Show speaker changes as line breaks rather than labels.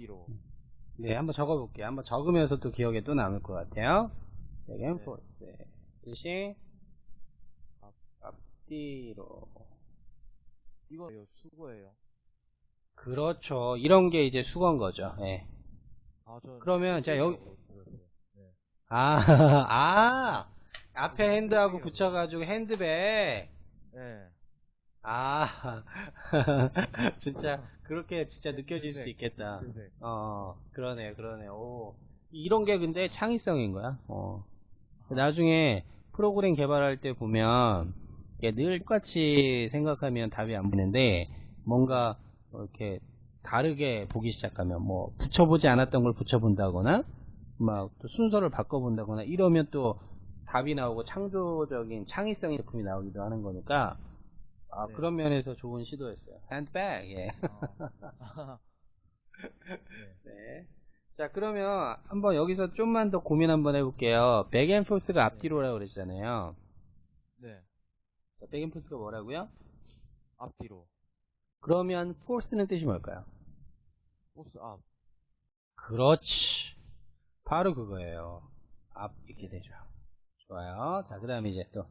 앞뒤로.
네, 한번 적어볼게요. 한번 적으면서 또 기억에 또 남을 것 같아요. and
네.
forth. 뜻이 앞, 앞뒤로.
이거 수거예요.
그렇죠. 이런 게 이제 수건 거죠. 예.
아, 저
그러면 자, 여기-
네.
아, 아, 앞에 핸드하고 붙여가지고 핸드백.
네.
아, 진짜 그렇게 진짜 느껴질 수도 있겠다.
네.
어, 그러네, 그러네. 오, 이런 게 근데 창의성인 거야. 어. 나중에 프로그램 개발할 때 보면 늘 똑같이 생각하면 답이 안 보이는데 뭔가 이렇게 다르게 보기 시작하면 뭐 붙여보지 않았던 걸 붙여본다거나 막 또 순서를 바꿔본다거나 이러면 또 답이 나오고 창조적인 창의성의 제품이 나오기도 하는 거니까 아
네.
그런 면에서 좋은 시도였어요. 핸드백 예.
아. 네.
네. 자, 그러면 한번 여기서 좀만 더 고민 한번 해볼게요. 백앤포스가 앞뒤로라고 그랬잖아요.
네.
자, 백앤포스가 뭐라고요?
앞뒤로.
그러면 포스는 뜻이 뭘까요?
포스 앞.
그렇지. 바로 그거예요. 앞 이렇게 되죠. 좋아요. 자, 그 다음에 이제 또